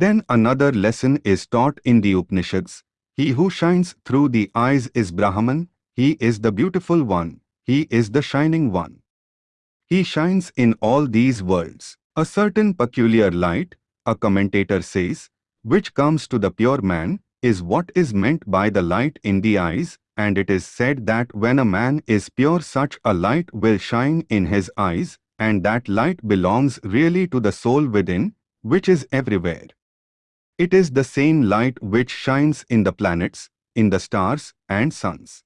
Then another lesson is taught in the Upanishads. He who shines through the eyes is Brahman, he is the beautiful one, he is the shining one. He shines in all these worlds. A certain peculiar light, a commentator says, which comes to the pure man, is what is meant by the light in the eyes, and it is said that when a man is pure such a light will shine in his eyes, and that light belongs really to the soul within, which is everywhere. It is the same light which shines in the planets, in the stars and suns.